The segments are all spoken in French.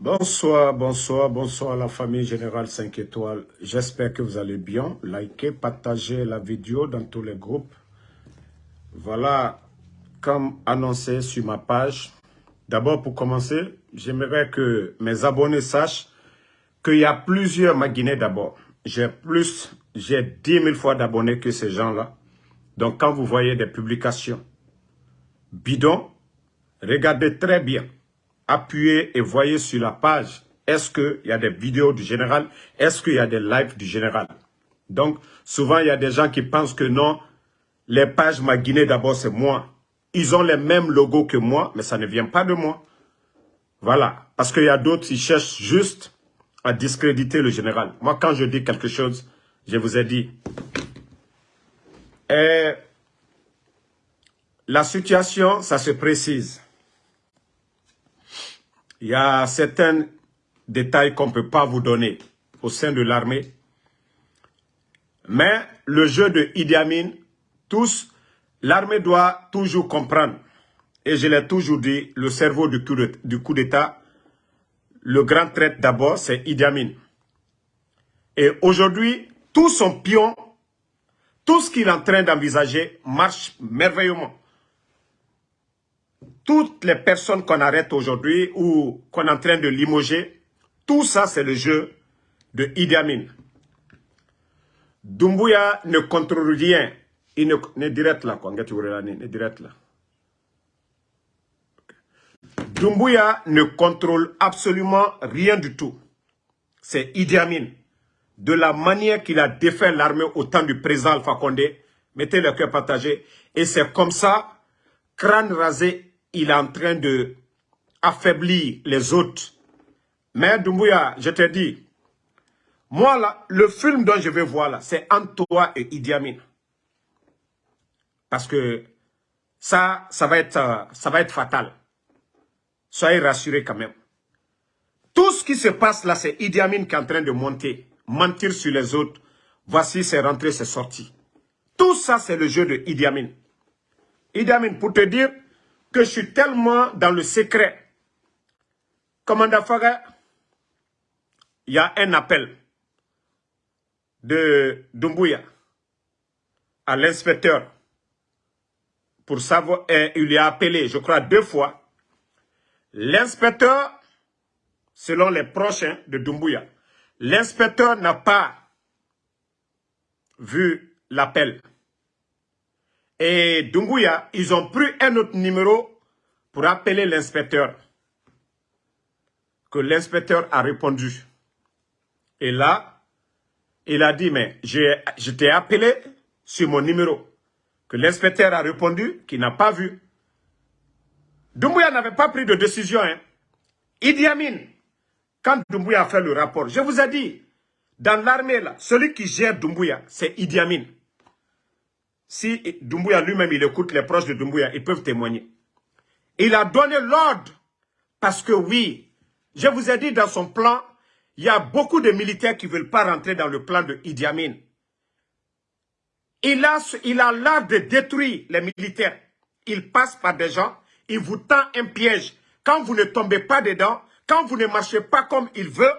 Bonsoir, bonsoir, bonsoir à la famille Générale 5 étoiles. J'espère que vous allez bien. Likez, partagez la vidéo dans tous les groupes. Voilà, comme annoncé sur ma page. D'abord, pour commencer, j'aimerais que mes abonnés sachent qu'il y a plusieurs Maguinais d'abord. J'ai plus, j'ai 10 000 fois d'abonnés que ces gens-là. Donc, quand vous voyez des publications bidons, regardez très bien appuyez et voyez sur la page, est-ce qu'il y a des vidéos du général, est-ce qu'il y a des lives du général? Donc, souvent, il y a des gens qui pensent que non, les pages Maguiné, d'abord, c'est moi. Ils ont les mêmes logos que moi, mais ça ne vient pas de moi. Voilà. Parce qu'il y a d'autres qui cherchent juste à discréditer le général. Moi, quand je dis quelque chose, je vous ai dit. La situation, ça se précise. Il y a certains détails qu'on ne peut pas vous donner au sein de l'armée. Mais le jeu de Idi Amin, tous, l'armée doit toujours comprendre. Et je l'ai toujours dit, le cerveau du coup d'État, le grand traite d'abord, c'est Idi Amin. Et aujourd'hui, tout son pion, tout ce qu'il est en train d'envisager marche merveilleusement toutes les personnes qu'on arrête aujourd'hui ou qu'on est en train de limoger, tout ça c'est le jeu de Idi Amin. Dumbuya ne contrôle rien. Il ne, ne direct là, quoi. Ne là. Dumbuya ne contrôle absolument rien du tout. C'est Idi Amin. De la manière qu'il a défait l'armée au temps du président Alpha Condé, mettez le cœur partagé. Et c'est comme ça, crâne rasé il est en train de affaiblir les autres. Mais Doumbouya, je te dis, moi le film dont je vais voir là, c'est Antoine et Idi Amin. Parce que ça, ça va être, euh, ça va être fatal. Soyez rassurés quand même. Tout ce qui se passe là, c'est Idi Amin qui est en train de monter, mentir sur les autres. Voici ses rentrées, ses sorties. Tout ça, c'est le jeu de Idi Amin. Idi Amin, pour te dire, que je suis tellement dans le secret. Commandant Faga, il y a un appel de Dumbuya à l'inspecteur pour savoir, et il lui a appelé, je crois, deux fois. L'inspecteur, selon les prochains de Dumbuya, l'inspecteur n'a pas vu l'appel. Et Dunguya, ils ont pris un autre numéro pour appeler l'inspecteur. Que l'inspecteur a répondu. Et là, il a dit, mais je t'ai appelé sur mon numéro. Que l'inspecteur a répondu qu'il n'a pas vu. Doumbouya n'avait pas pris de décision. Hein. Idi Amin, quand Doumbouya a fait le rapport, je vous ai dit, dans l'armée, là, celui qui gère Doumbouya, c'est Idi Amin. Si Doumbouya lui-même, il écoute les proches de Doumbouya, ils peuvent témoigner. Il a donné l'ordre parce que oui, je vous ai dit dans son plan, il y a beaucoup de militaires qui ne veulent pas rentrer dans le plan de Idi Amin. Il a il a de détruire les militaires. Il passe par des gens, il vous tend un piège. Quand vous ne tombez pas dedans, quand vous ne marchez pas comme il veut,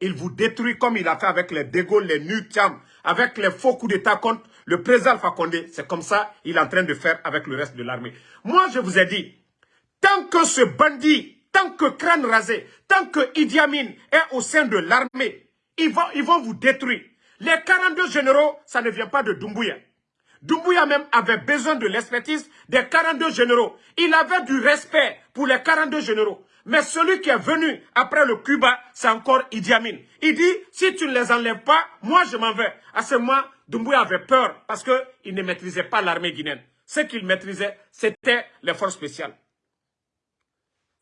il vous détruit comme il a fait avec les Dégaules, les Nutiam, avec les faux coups d'État contre le président Alpha Condé, c'est comme ça il est en train de faire avec le reste de l'armée. Moi, je vous ai dit, tant que ce bandit, tant que crâne rasé, tant que Idi Amin est au sein de l'armée, ils vont, ils vont vous détruire. Les 42 généraux, ça ne vient pas de Doumbouya. Doumbouya même avait besoin de l'expertise des 42 généraux. Il avait du respect pour les 42 généraux. Mais celui qui est venu après le Cuba, c'est encore Idi Amin. Il dit, si tu ne les enlèves pas, moi je m'en vais. À ce moment, Doumbouya avait peur parce qu'il ne maîtrisait pas l'armée guinéenne. Ce qu'il maîtrisait, c'était les forces spéciales.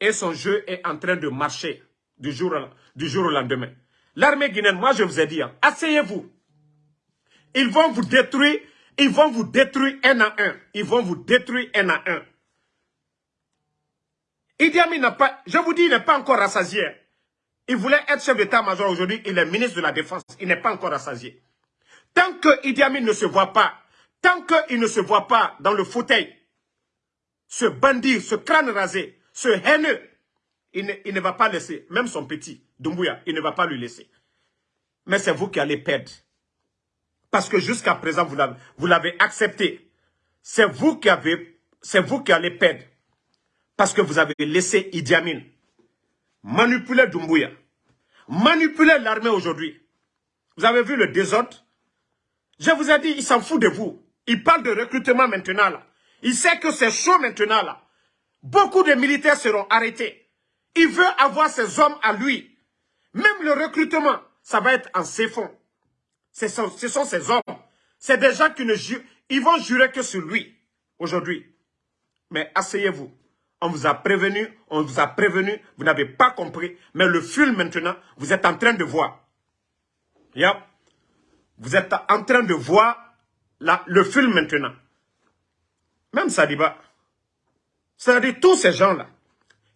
Et son jeu est en train de marcher du jour, au lendemain. L'armée guinéenne, moi je vous ai dit, hein, asseyez-vous. Ils vont vous détruire, ils vont vous détruire un à un. Ils vont vous détruire un à un. Idi Amin n'a pas, je vous dis, il n'est pas encore rassasié. Il voulait être chef d'état-major aujourd'hui, il est ministre de la Défense. Il n'est pas encore rassasié. Tant que Idi Amin ne se voit pas, tant qu'il ne se voit pas dans le fauteuil, ce bandit, ce crâne rasé, ce haineux, il ne, va pas laisser, même son petit, Doumbouya, il ne va pas lui laisser. Mais c'est vous qui allez perdre. Parce que jusqu'à présent, vous l'avez accepté. C'est vous qui avez, c'est vous qui allez perdre. Parce que vous avez laissé Idi Amin manipuler Doumbouya, manipuler l'armée aujourd'hui. Vous avez vu le désordre? Je vous ai dit, il s'en fout de vous. Il parle de recrutement maintenant là. Il sait que c'est chaud maintenant là. Beaucoup de militaires seront arrêtés. Il veut avoir ses hommes à lui. Même le recrutement, ça va être en ses fonds. Ce sont, ses hommes. C'est des gens qui ne jurent, ils vont jurer que sur lui aujourd'hui. Mais asseyez-vous. On vous a prévenu, on vous a prévenu, vous n'avez pas compris. Mais le film maintenant, vous êtes en train de voir. Vous êtes en train de voir le film maintenant. Même Sadiba. C'est-à-dire tous ces gens-là.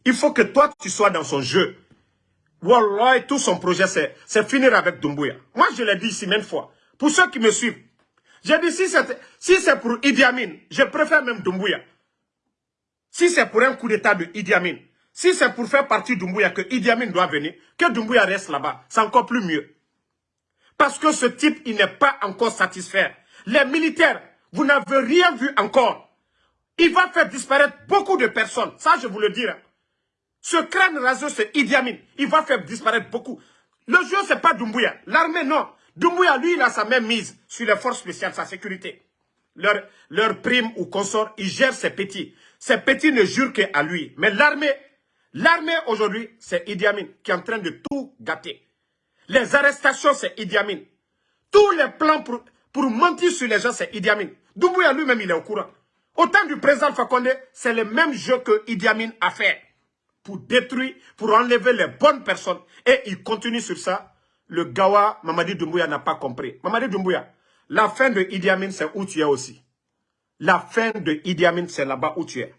Il faut que toi, tu sois dans son jeu. Wallah, tout son projet, c'est finir avec Doumbouya. Moi, je l'ai dit ici même fois. Pour ceux qui me suivent, j'ai dit, si c'est si pour Idi Amin, je préfère même Doumbouya. Si c'est pour un coup d'état de Idi Amin, si c'est pour faire partie Doumbouya que Idi Amin doit venir, que Doumbouya reste là-bas, c'est encore plus mieux. Parce que ce type, il n'est pas encore satisfait. Les militaires, vous n'avez rien vu encore. Il va faire disparaître beaucoup de personnes. Ça, je vous le dis. Ce crâne raseux, c'est Idi Amin. Il va faire disparaître beaucoup. Le jeu, ce n'est pas Doumbouya. L'armée, non. Doumbouya, lui, il a sa même mise sur les forces spéciales, sa sécurité. Leur, leur prime ou consort, il gère ses petits. Ses petits ne jurent qu'à lui. Mais l'armée, l'armée aujourd'hui, c'est Idi Amin qui est en train de tout gâter. Les arrestations, c'est Idi Amin. Tous les plans pour, pour mentir sur les gens, c'est Idi Amin. Doumbouya lui-même, il est au courant. Au temps du président Fakonde, c'est le même jeu que Idi Amin a fait. Pour détruire, pour enlever les bonnes personnes. Et il continue sur ça. Le Gawa, Mamadi Doumbouya n'a pas compris. Mamadi Doumbouya, la fin de Idi Amin, c'est où tu es aussi? La fin de Idi Amin, c'est là-bas où tu es.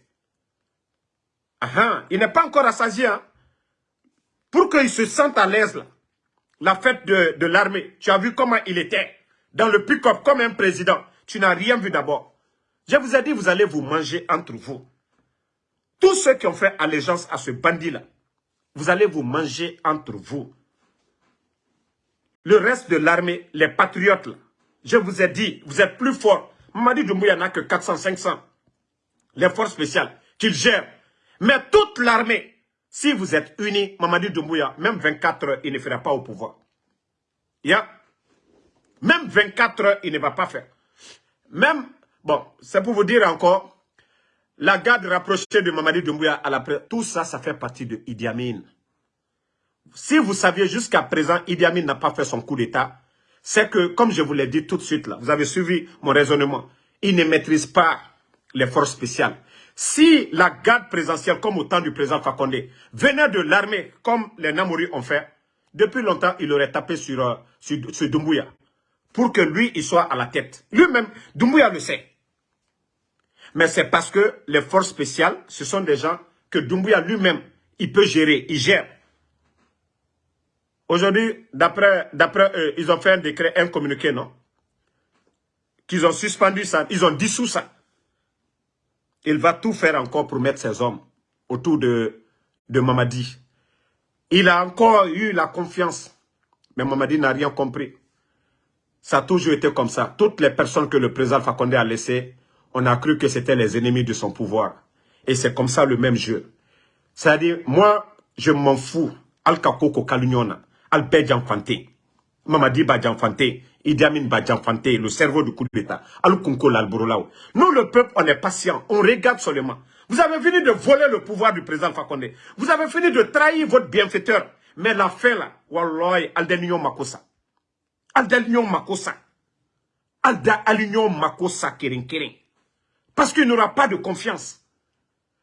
Il n'est pas encore assasié. Hein? Pour qu'il se sente à l'aise, là, la fête de, l'armée, tu as vu comment il était dans le pick-up comme un président. Tu n'as rien vu d'abord. Je vous ai dit, vous allez vous manger entre vous. Tous ceux qui ont fait allégeance à ce bandit-là, vous allez vous manger entre vous. Le reste de l'armée, les patriotes, je vous ai dit, vous êtes plus forts. Mamadi Doumbouya n'a que 400, 500. Les forces spéciales qu'il gère. Mais toute l'armée, si vous êtes unis, Mamadi Doumbouya, même 24 heures, il ne fera pas au pouvoir. Même 24 heures, il ne va pas faire. Même, bon, c'est pour vous dire encore, la garde rapprochée de Mamadi Doumbouya à la tout ça, ça fait partie de Idi Amin. Si vous saviez jusqu'à présent, Idi Amin n'a pas fait son coup d'État, c'est que, comme je vous l'ai dit tout de suite vous avez suivi mon raisonnement, il ne maîtrise pas les forces spéciales. Si la garde présidentielle, comme au temps du président Fakonde, venait de l'armée, comme les Namouri ont fait, depuis longtemps, il aurait tapé sur, euh, sur, Doumbouya. Pour que lui, il soit à la tête. Lui-même, Doumbouya le sait. Mais c'est parce que les forces spéciales, ce sont des gens que Doumbouya lui-même, il peut gérer, il gère. Aujourd'hui, d'après eux, ils ont fait un décret, un communiqué, non? Qu'ils ont suspendu ça, ils ont dissous ça. Il va tout faire encore pour mettre ses hommes autour de, de Mamadi. Il a encore eu la confiance. Mais Mamadi n'a rien compris. Ça a toujours été comme ça. Toutes les personnes que le président Fakonde a laissées, on a cru que c'était les ennemis de son pouvoir. Et c'est comme ça le même jeu. C'est-à-dire, moi, je m'en fous. Al-Kakoko Kalunyona al Fante, Mamadi Idi Amin Fante, le cerveau du coup d'État, Al-Kunko Nous, le peuple, on est patient, on regarde seulement. Vous avez fini de voler le pouvoir du président Fakonde. Vous avez fini de trahir votre bienfaiteur. Mais la fin là, Wallah, Aldenio Makosa. Aldenio Makosa. Alda Makosa Kering Kering. Parce qu'il n'aura pas de confiance.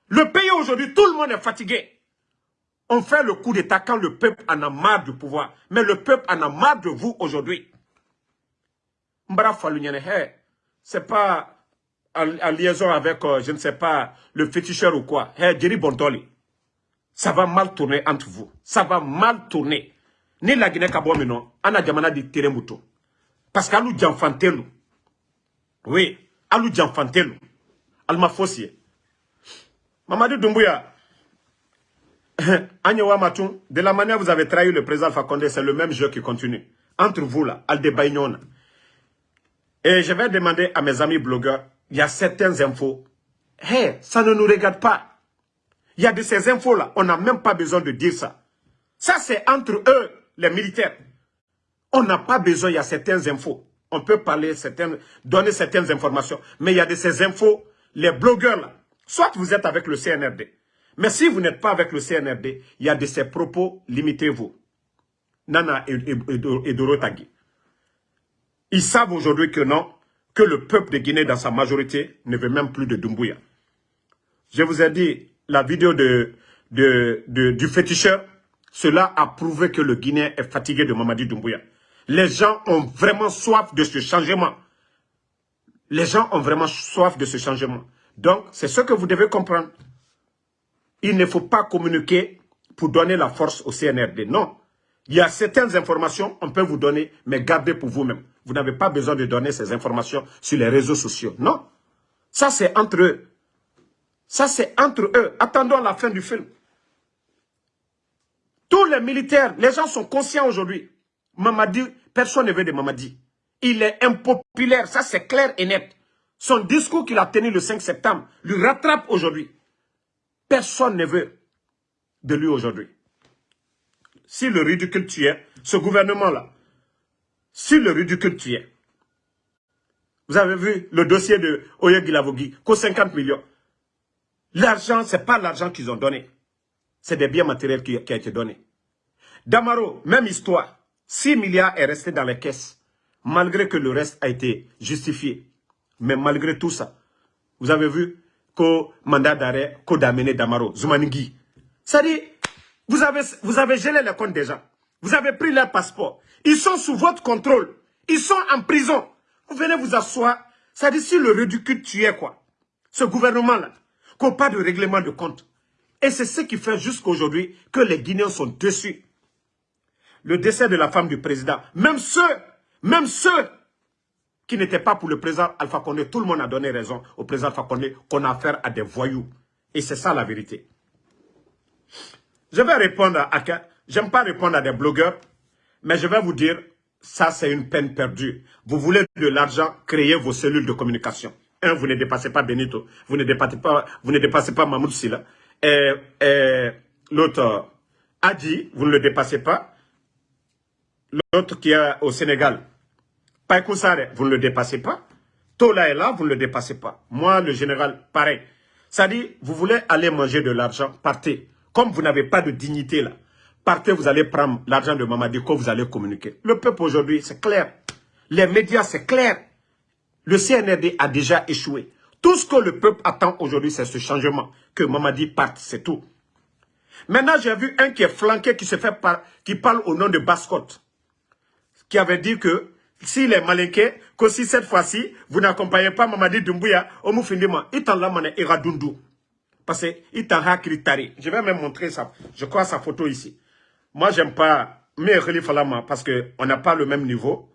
Le pays aujourd'hui, tout le monde est fatigué. On fait le coup d'état quand le peuple en a marre du pouvoir. Mais le peuple en a marre de vous aujourd'hui. Mbara c'est pas en, liaison avec, euh, je ne sais pas, le féticheur ou quoi. Hey, Jerry ça va mal tourner entre vous. Ça va mal tourner. Ni la Guinée Kabo non, ana jamana di teremuto. Parce qu'alou janfantelu. Oui, alou janfantelu. Alma Fossier. Mamadou Doumbouya, Agnewa Matou, de la manière vous avez trahi le président Fakonde, c'est le même jeu qui continue. Entre vous là, Aldebaïnon. Et je vais demander à mes amis blogueurs, il y a certaines infos. Hé, ça ne nous regarde pas. Il y a de ces infos-là, on n'a même pas besoin de dire ça. Ça, c'est entre eux, les militaires. On n'a pas besoin, il y a certaines infos. On peut parler, certaines, donner certaines informations. Mais il y a de ces infos, les blogueurs là, soit vous êtes avec le CNRD. Mais si vous n'êtes pas avec le CNRD, il y a de ces propos, limitez-vous. Nana et, et, Dorotagi. Ils savent aujourd'hui que non, que le peuple de Guinée dans sa majorité ne veut même plus de Dumbuya. Je vous ai dit, la vidéo de, du féticheur, cela a prouvé que le Guinéen est fatigué de Mamadi Doumbouya. Les gens ont vraiment soif de ce changement. Les gens ont vraiment soif de ce changement. Donc, c'est ce que vous devez comprendre. Il ne faut pas communiquer pour donner la force au CNRD. Non. Il y a certaines informations, on peut vous donner, mais gardez pour vous-même. Vous, n'avez pas besoin de donner ces informations sur les réseaux sociaux. Non. Ça, c'est entre eux. Ça, c'est entre eux. Attendons la fin du film. Tous les militaires, les gens sont conscients aujourd'hui. Mamadi, personne ne veut de Mamadi. Il est impopulaire, ça c'est clair et net. Son discours qu'il a tenu le 5 septembre lui rattrape aujourd'hui. Personne ne veut de lui aujourd'hui. Si le ridicule tu es, ce gouvernement-là, si le ridicule tu es, vous avez vu le dossier de Oye Gilavogi, qu'aux 50 millions. L'argent, ce n'est pas l'argent qu'ils ont donné. C'est des biens matériels qui, ont été donné. Damaro, même histoire. 6 milliards est resté dans les caisses, malgré que le reste a été justifié. Mais malgré tout ça, vous avez vu qu'au mandat d'arrêt, qu'au d'amener Damaro, Zoumaningui. Ça dit, vous avez, vous avez gelé les comptes des gens. Vous avez pris leur passeport. Ils sont sous votre contrôle. Ils sont en prison. Vous venez vous asseoir. Ça dit, si le ridicule tu es quoi? Ce gouvernement-là, qu'on pas de règlement de compte. Et c'est ce qui fait jusqu'à aujourd'hui que les Guinéens sont dessus. Le décès de la femme du président, même ceux, même ceux qui n'étaient pas pour le président Alpha Condé, tout le monde a donné raison au président Alpha Condé qu'on a affaire à des voyous. Et c'est ça la vérité. Je vais répondre à... J'aime pas répondre à des blogueurs, mais je vais vous dire, ça c'est une peine perdue. Vous voulez de l'argent, créez vos cellules de communication. Un, vous ne dépassez pas Benito, vous ne dépassez pas, vous ne dépassez pas et, l'autre a dit, vous ne le dépassez pas. L'autre qui est au Sénégal, Paikoussare, vous ne le dépassez pas. Tola est là, vous ne le dépassez pas. Moi, le général, pareil. Ça dit, vous voulez aller manger de l'argent, partez. Comme vous n'avez pas de dignité là, partez, vous allez prendre l'argent de Mamadi, quand vous allez communiquer. Le peuple aujourd'hui, c'est clair. Les médias, c'est clair. Le CNRD a déjà échoué. Tout ce que le peuple attend aujourd'hui, c'est ce changement. Que Mamadi parte, c'est tout. Maintenant, j'ai vu un qui est flanqué, qui se fait qui parle au nom de Bascotte. Qui avait dit que s'il est malinqué, que si cette fois-ci, vous n'accompagnez pas Mamadi Doumbouya, Omufindima, il t'en l'a ira Dundu. Parce que il t'en a Je vais même montrer ça. Je crois sa photo ici. Moi, j'aime pas mais Falama parce qu'on n'a pas le même niveau.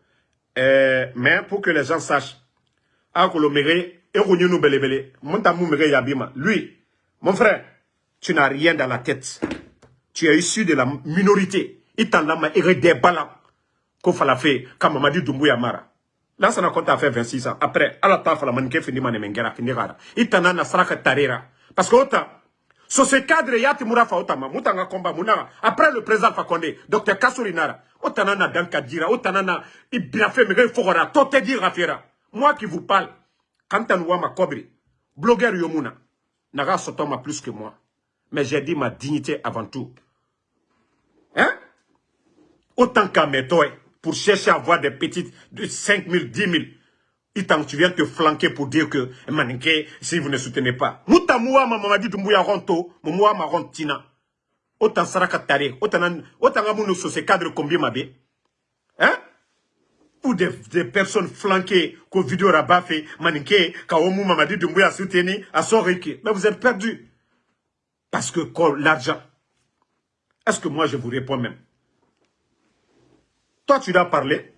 Euh, mais pour que les gens sachent, lui, mon frère, tu n'as rien dans la tête. Tu es issu de la minorité. Il t'a il des ballons. Qu'on fallait faire, comme Mamadi Doumbouya. Là, ça n'a compté à faire 26 ans. Après, à la taf, la manque fini manemengera, fini rara. Il t'a n'a saraka tarera. Parce que autant, so ce cadre yati murafa otama, mutanga komba. Après le président Fakonde, docteur Kassourinara, autant n'a dankadira, autant n'a, il bien fait, mais il faut qu'on a tout dire rafira. Moi qui vous parle, Kantanouama ma Kobri, blogueur Yomuna, Naga Sotoma plus que moi. Mais j'ai dit ma dignité avant tout. Hein? Autant qu'à toi, pour chercher à avoir des petites de 5 000, 10 000. Et tant tu viens te flanquer pour dire que, Maninke, si vous ne soutenez pas. Mouta moua ma mama dit mouya ronto, moua ma rontina. Autant saraka tare, autant, amounou sur ces cadres combien ma bé. Hein? ou des, personnes flanquées qu'au vidéo rabat fait, maniqué, Kaomou Mamadi Doumbouya soutenu à son Mais vous êtes perdus. Parce que l'argent. Est-ce que moi je vous réponds même? Toi tu dois parler.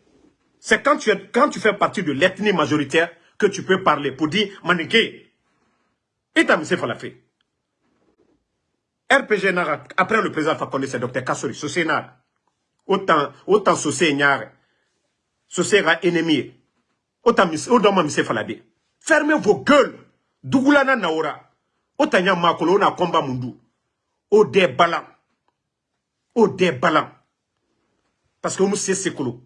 C'est quand tu, fais partie de l'ethnie majoritaire que tu peux parler pour dire maniqué. Et fait la fait. RPG Nara, après le président Fakonde, c'est Dr Kassori, Sosé Nara. Autant, autant Sosé Nyare, Sosé sera ennemi. Autant, autant Mise Falade. Fermez vos gueules. Dougoulana Naora. Autant Y'a Makolo, on a combat Mundu. Au des ballons. Au des ballons. Parce que nous, c'est Sekolo.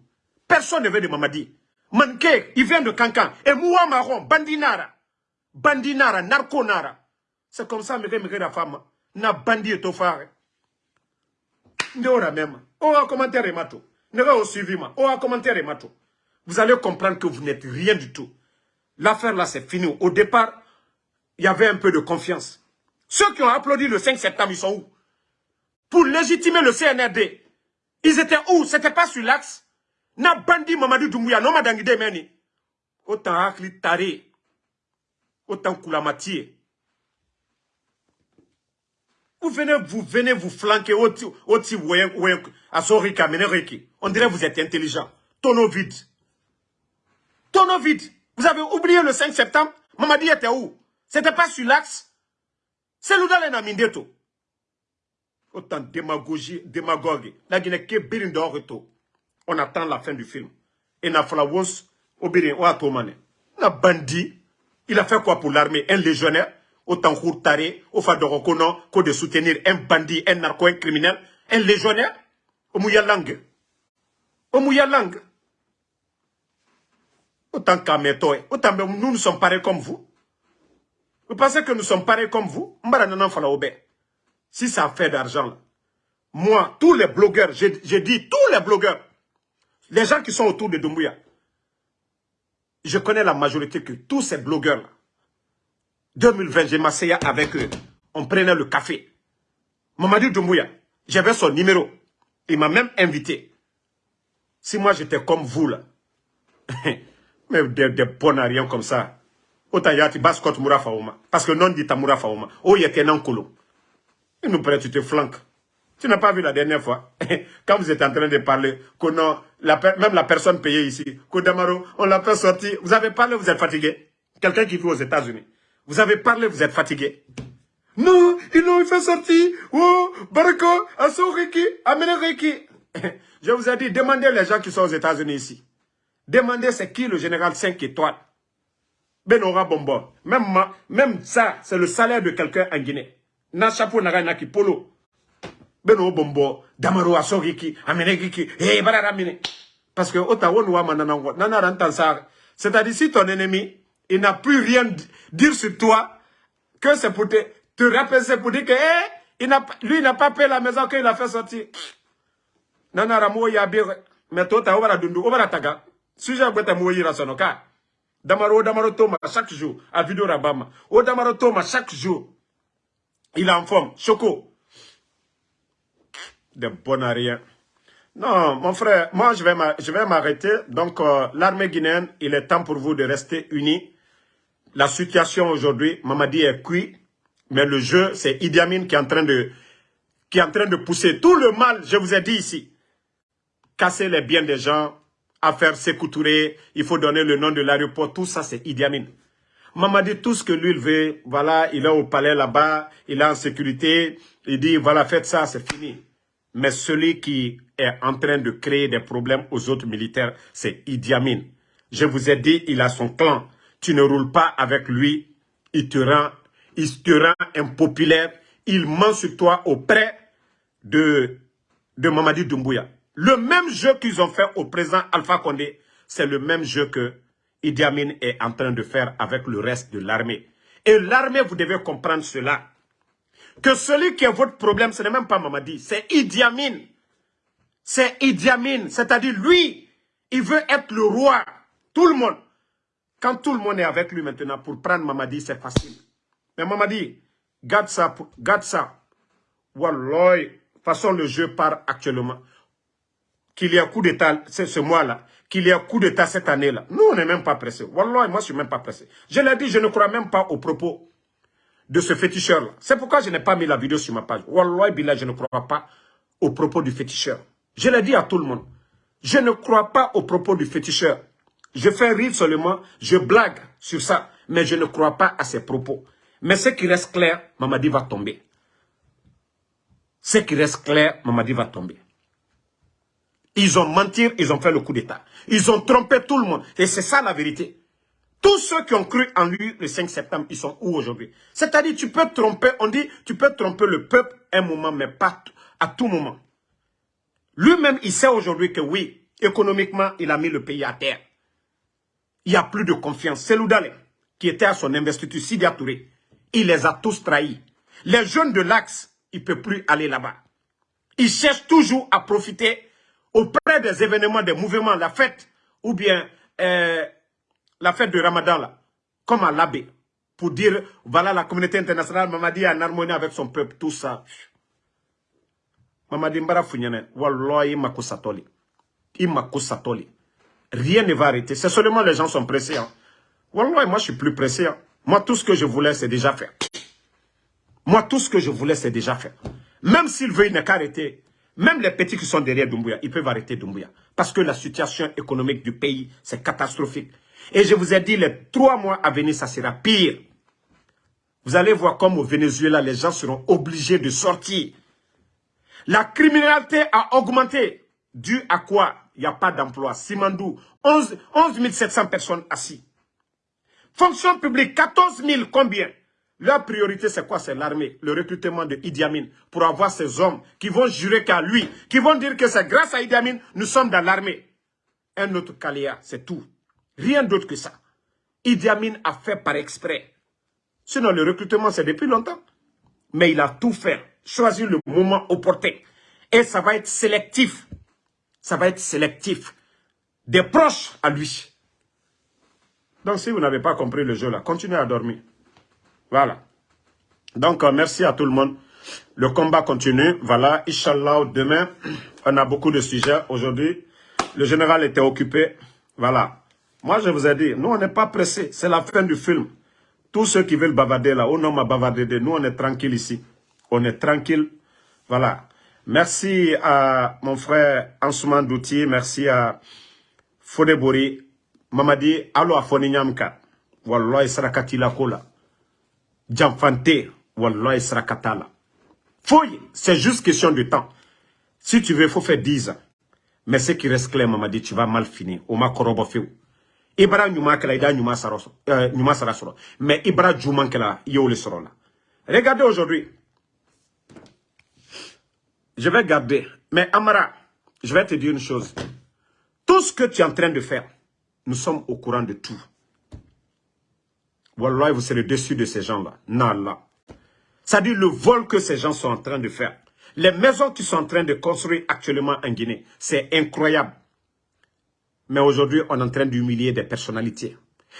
Personne ne veut de Mamadi. Manke, il vient de Kankan. Et Moua Marron, Bandinara. Bandinara, Narconara. C'est comme ça, que je la femme. Na bandi et tofare. Ndora même. Oh, un commentaire mato. Ne va au suivi, Oh, un commentaire mato. Vous allez comprendre que vous n'êtes rien du tout. L'affaire là, c'est fini. Au départ, il y avait un peu de confiance. Ceux qui ont applaudi le 5 septembre, ils sont où? Pour légitimer le CNRD. Ils étaient où? C'était pas sur l'axe? Na bandi Mamadou Doumbouya, non madangide meni. Autant akli tare. Autant koulamatier. Vous venez, vous venez vous flanquer Sorika Menereki. On dirait que vous êtes intelligent. Tonneau vide. Tonneau vide. Vous avez oublié le 5 septembre? Mamadi était où? C'était pas sur l'axe? C'est l'Oudal Namindeto. Autant démagogie, démagogue. La Guinée qui est on attend la fin du film. Et na flawos, obirin, ou atomane. Na bandit, il a fait quoi pour l'armée? Un légionnaire, autant taré, au fadorokono, que de soutenir un bandit, un narco, un criminel, un légionnaire, au mouya langue. Au mouya langue. Autant qu'Ametoy, autant nous, nous sommes pareils comme vous. Vous pensez que nous sommes pareils comme vous? Si ça fait d'argent, moi, tous les blogueurs, j'ai dit tous les blogueurs, les gens qui sont autour de Doumbouya, je connais la majorité que tous ces blogueurs-là, 2020, j'ai m'asseyé avec eux. On prenait le café. Mamadou Doumbouya, j'avais son numéro. Il m'a même invité. Si moi j'étais comme vous là, mais des, des bonariens comme ça, autant. Parce que non dit moura faouma. Oh, il était un colo. Il nous prête, tu te flanques. Tu n'as pas vu la dernière fois, quand vous êtes en train de parler, que même la personne payée ici, Kodamaro, on l'a fait sortir. Vous avez parlé, vous êtes fatigué. Quelqu'un qui vit aux États-Unis. Vous avez parlé, vous êtes fatigué. Non, ils l'ont fait sortir. Oh, Barako, Asoriki, Ameneriki. Je vous ai dit, demandez les gens qui sont aux États-Unis ici. Demandez c'est qui le général 5 étoiles? Benora Bombo. Même, ça, c'est le salaire de quelqu'un en Guinée. Na chapeau naki polo beno bombo damaro asogiki amenegiki eh bararamine parce que otawo noa mananango nanara ntansar c'est-à-dire si ton ennemi il n'a plus rien dire sur toi que c'est pour te te rappeler pour dire que eh il n'a lui n'a pas payé la maison qu'il a fait sortir. Nanara mo ya bir mais toi ta dundu obara taga. Sujet beta mo yira sonoka damaro damaro toma chaque jour à vidéo rabama o damaro toma chaque jour. Il est en forme. Choco de bon à rien. Non, mon frère, moi je vais m'arrêter. Donc, euh, l'armée guinéenne, il est temps pour vous de rester unis. La situation aujourd'hui, Mamadi est cuit, mais le jeu, c'est Idi Amin qui est en train de qui est en train de pousser tout le mal, je vous ai dit ici. Casser les biens des gens, à faire s'écouturer, il faut donner le nom de l'aéroport, tout ça c'est Idi Amin. Mamadi, tout ce que lui il veut, voilà, il est au palais là-bas, il est en sécurité, il dit, voilà, faites ça, c'est fini. Mais celui qui est en train de créer des problèmes aux autres militaires, c'est Idi Amin. Je vous ai dit, il a son clan. Tu ne roules pas avec lui, il te rend, impopulaire. Il ment sur toi auprès de, de Mamadi Doumbouya. Le même jeu qu'ils ont fait au président Alpha Condé, c'est le même jeu que Idi Amin est en train de faire avec le reste de l'armée. Et l'armée, vous devez comprendre cela que celui qui est votre problème, ce n'est même pas Mamadi, c'est Idi Amin. C'est Idi Amin, c'est-à-dire lui, il veut être le roi. Tout le monde. Quand tout le monde est avec lui maintenant pour prendre Mamadi, c'est facile. Mais Mamadi, garde ça, garde ça. Wallah, façon le jeu part actuellement. Qu'il y ait coup d'état ce mois-là, qu'il y ait coup d'état cette année-là. Nous, on n'est même pas pressé. Wallah, moi, je suis même pas pressé. Je l'ai dit, je ne crois même pas aux propos de ce féticheur-là. C'est pourquoi je n'ai pas mis la vidéo sur ma page. Wallah, Billah, je ne crois pas aux propos du féticheur. Je l'ai dit à tout le monde. Je ne crois pas aux propos du féticheur. Je fais rire seulement, je blague sur ça, mais je ne crois pas à ses propos. Mais ce qui reste clair, Mamadi va tomber. Ce qui reste clair, Mamadi va tomber. Ils ont menti, ils ont fait le coup d'État. Ils ont trompé tout le monde. Et c'est ça la vérité. Tous ceux qui ont cru en lui le 5 septembre, ils sont où aujourd'hui? C'est-à-dire, tu peux tromper, on dit, tu peux tromper le peuple un moment, mais pas à tout moment. Lui-même, il sait aujourd'hui que oui, économiquement, il a mis le pays à terre. Il n'y a plus de confiance. C'est Loudalé qui était à son investiture, Sidi Touré. Il les a tous trahis. Les jeunes de l'Axe, ils ne peuvent plus aller là-bas. Ils cherchent toujours à profiter auprès des événements, des mouvements, la fête, ou bien euh, la fête de Ramadan, là, comme à l'abbé, pour dire, voilà la communauté internationale, Mamadi en harmonie avec son peuple, tout ça. Mamadi Mbara Founyane, Wallahi Makusatoli. Imakusatoli. Rien ne va arrêter. C'est seulement les gens sont pressés. Hein. Wallah, moi je suis plus pressé. Hein. Moi tout ce que je voulais c'est déjà fait. Moi tout ce que je voulais c'est déjà fait. Même s'il veut, il n'a. Même les petits qui sont derrière Doumbouya, ils peuvent arrêter Doumbouya. Parce que la situation économique du pays, c'est catastrophique. Et je vous ai dit, les trois mois à venir, ça sera pire. Vous allez voir comme au Venezuela, les gens seront obligés de sortir. La criminalité a augmenté. Dû à quoi? Il n'y a pas d'emploi. Simandou, 11, 11 700 personnes assises. Fonction publique, 14 000, combien? Leur priorité, c'est quoi? C'est l'armée, le recrutement de Idi Amin, pour avoir ces hommes qui vont jurer qu'à lui, qui vont dire que c'est grâce à Idi Amin, nous sommes dans l'armée. Un autre Kalia, c'est tout. Rien d'autre que ça. Idi Amin a fait par exprès. Sinon, le recrutement, c'est depuis longtemps. Mais il a tout fait, choisi le moment opportun. Et ça va être sélectif. Ça va être sélectif. Des proches à lui. Donc, si vous n'avez pas compris le jeu là, continuez à dormir. Voilà. Donc, euh, merci à tout le monde. Le combat continue. Voilà, Inch'Allah, demain, on a beaucoup de sujets. Aujourd'hui, le général était occupé. Voilà. Moi, je vous ai dit, nous, on n'est pas pressés. C'est la fin du film. Tous ceux qui veulent bavarder là, au nom à bavarder, nous, on est tranquille ici. On est tranquille. Voilà. Merci à mon frère Ansouman Douti. Merci à Fodebori mamadi alo a fɔ ni ɲam kan wallahi saraka la ko la janfante wallahi saraka la foyi c'est juste question de temps si tu veux il faut faire 10 ans mais ce qui reste clair mamadi tu vas mal finir o ma kɔrɔbɔ fewu i bara ɲuman kɛla mais i bara juman kɛla regardez aujourd'hui je vais garder mais Amara je vais te dire une chose tout ce que tu es en train de faire nous sommes au courant de tout. Wallah, vous serez dessus de ces gens-là. Nala. C'est-à-dire le vol que ces gens sont en train de faire. Les maisons qu'ils sont en train de construire actuellement en Guinée, c'est incroyable. Mais aujourd'hui, on est en train d'humilier des personnalités.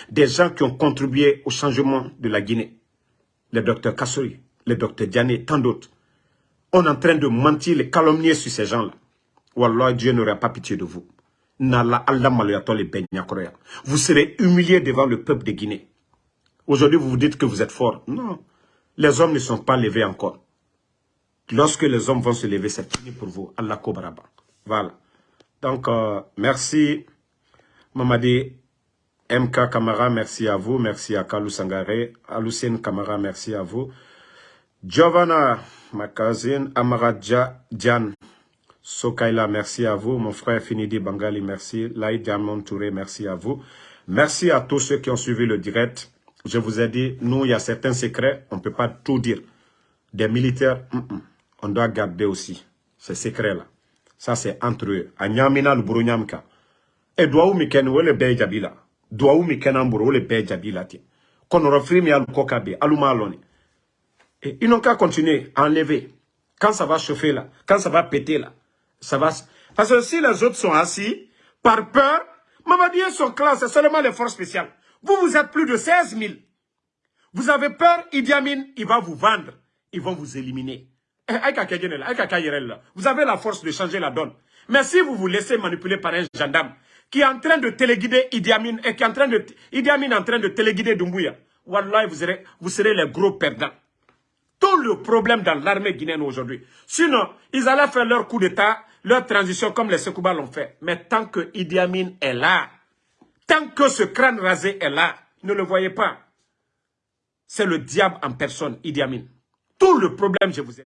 Des gens qui ont contribué au changement de la Guinée. Le docteur Kassouri, le docteur Diané, tant d'autres. On est en train de mentir, les calomnier sur ces gens-là. Wallah, Dieu n'aura pas pitié de vous. Vous serez humilié devant le peuple de Guinée. Aujourd'hui, vous vous dites que vous êtes fort. Non. Les hommes ne sont pas levés encore. Lorsque les hommes vont se lever, c'est fini pour vous. Allah Kobaraba. Voilà. Donc, euh, merci, Mamadi MK Kamara, merci à vous. Merci à Kalou Sangare. Alucine Kamara, merci à vous. Giovanna, ma cousine, Amara Djan, Sokaila, merci à vous. Mon frère Finidi Bangali, merci. Laïd Diamond Touré, merci à vous. Merci à tous ceux qui ont suivi le direct. Je vous ai dit, nous, il y a certains secrets, on ne peut pas tout dire. Des militaires, on doit garder aussi ces secrets-là. Ça, c'est entre eux. A Nyamina, ken le le Et ils n'ont qu'à continuer à enlever. Quand ça va chauffer là, quand ça va péter là, ça va. Parce que si les autres sont assis, par peur, Mamadi et son clan, c'est seulement les forces spéciales. Vous, vous êtes plus de 16 000. Vous avez peur, Idi Amin, il va vous vendre. Ils vont vous éliminer. Eh, vous avez la force de changer la donne. Mais si vous vous laissez manipuler par un gendarme qui est en train de téléguider Idi Amin et qui est en train de, Idi Amin est en train de téléguider Dumbuya, Wallah, vous serez, vous les gros perdants. Tout le problème dans l'armée guinéenne aujourd'hui. Sinon, ils allaient faire leur coup d'état leur transition comme les Sekouba l'ont fait. Mais tant que Idi Amin est là, tant que ce crâne rasé est là, ne le voyez pas. C'est le diable en personne, Idi Amin. Tout le problème, je vous ai